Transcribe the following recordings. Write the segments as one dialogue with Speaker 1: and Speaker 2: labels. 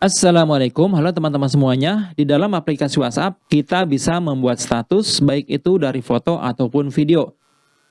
Speaker 1: Assalamualaikum, halo teman-teman semuanya. Di dalam aplikasi WhatsApp, kita bisa membuat status baik itu dari foto ataupun video.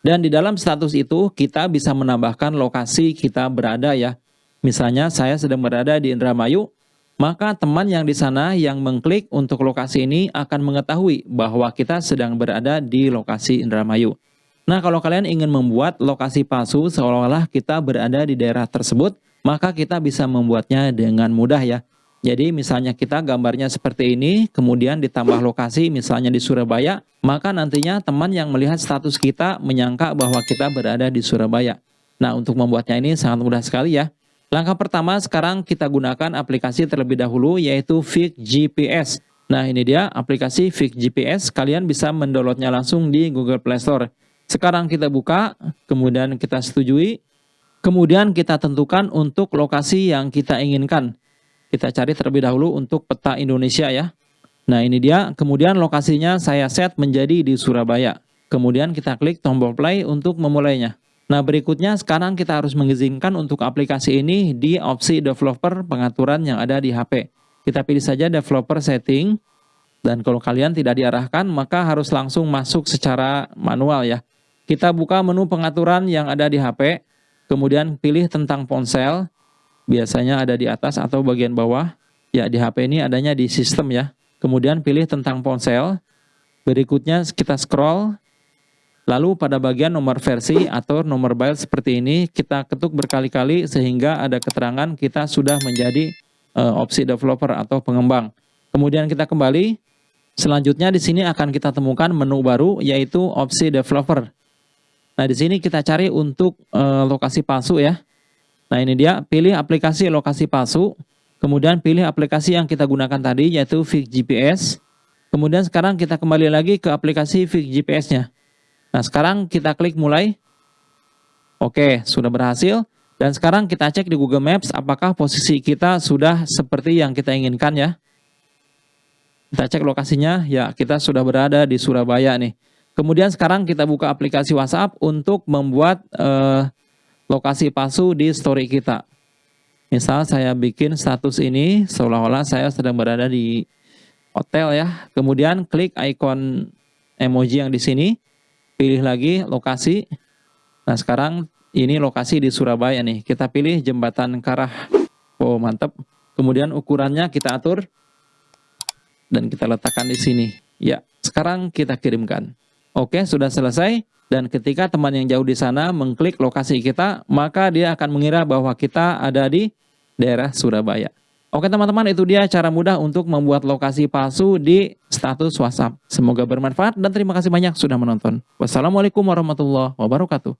Speaker 1: Dan di dalam status itu, kita bisa menambahkan lokasi kita berada ya. Misalnya saya sedang berada di Indramayu, maka teman yang di sana yang mengklik untuk lokasi ini akan mengetahui bahwa kita sedang berada di lokasi Indramayu. Nah, kalau kalian ingin membuat lokasi palsu seolah-olah kita berada di daerah tersebut, maka kita bisa membuatnya dengan mudah ya. Jadi misalnya kita gambarnya seperti ini, kemudian ditambah lokasi misalnya di Surabaya, maka nantinya teman yang melihat status kita menyangka bahwa kita berada di Surabaya. Nah untuk membuatnya ini sangat mudah sekali ya. Langkah pertama sekarang kita gunakan aplikasi terlebih dahulu yaitu Fix GPS. Nah ini dia aplikasi Fix GPS, kalian bisa mendownloadnya langsung di Google Play Store. Sekarang kita buka, kemudian kita setujui, kemudian kita tentukan untuk lokasi yang kita inginkan. Kita cari terlebih dahulu untuk peta Indonesia ya. Nah ini dia, kemudian lokasinya saya set menjadi di Surabaya. Kemudian kita klik tombol play untuk memulainya. Nah berikutnya sekarang kita harus mengizinkan untuk aplikasi ini di opsi developer pengaturan yang ada di HP. Kita pilih saja developer setting. Dan kalau kalian tidak diarahkan maka harus langsung masuk secara manual ya. Kita buka menu pengaturan yang ada di HP. Kemudian pilih tentang ponsel biasanya ada di atas atau bagian bawah. Ya, di HP ini adanya di sistem ya. Kemudian pilih tentang ponsel. Berikutnya kita scroll. Lalu pada bagian nomor versi atau nomor byte seperti ini, kita ketuk berkali-kali sehingga ada keterangan kita sudah menjadi uh, opsi developer atau pengembang. Kemudian kita kembali. Selanjutnya di sini akan kita temukan menu baru yaitu opsi developer. Nah, di sini kita cari untuk uh, lokasi palsu ya. Nah ini dia, pilih aplikasi lokasi palsu, kemudian pilih aplikasi yang kita gunakan tadi yaitu Fix GPS. Kemudian sekarang kita kembali lagi ke aplikasi Fix GPS-nya. Nah sekarang kita klik mulai. Oke, sudah berhasil. Dan sekarang kita cek di Google Maps apakah posisi kita sudah seperti yang kita inginkan ya. Kita cek lokasinya, ya kita sudah berada di Surabaya nih. Kemudian sekarang kita buka aplikasi WhatsApp untuk membuat eh, lokasi palsu di story kita. Misal saya bikin status ini seolah-olah saya sedang berada di hotel ya. Kemudian klik icon emoji yang di sini, pilih lagi lokasi. Nah sekarang ini lokasi di Surabaya nih. Kita pilih jembatan Karah. Oh mantap. Kemudian ukurannya kita atur dan kita letakkan di sini. Ya, sekarang kita kirimkan. Oke, sudah selesai. Dan ketika teman yang jauh di sana mengklik lokasi kita, maka dia akan mengira bahwa kita ada di daerah Surabaya. Oke teman-teman, itu dia cara mudah untuk membuat lokasi palsu di status WhatsApp. Semoga bermanfaat dan terima kasih banyak sudah menonton. Wassalamualaikum warahmatullahi wabarakatuh.